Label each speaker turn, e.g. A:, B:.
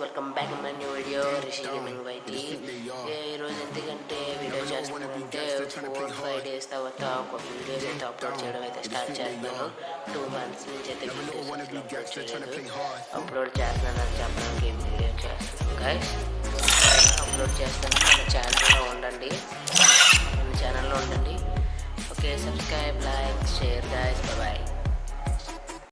A: Welcome back my new video Rishi gaming YT ఈరోజు ఎందుకంటే video చేస్తున్నానంటే ఫోర్ ఫైవ్ డేస్ తర్వాత ఒక వీడియోస్ అయితే అప్లోడ్ చేయడం అయితే స్టార్ట్ చేస్తున్నాను. టూ మంత్స్ నుంచి అయితే వీడియోస్ అప్లోడ్ చేయలేదు. అని చేస్తున్నానని చెప్పడానికి వీడియో చేస్తాను గైస్ అప్లోడ్ చేస్తాను మన ఛానల్లో ఉండండి. మన ఛానల్లో ఉండండి. Okay subscribe like share guys bye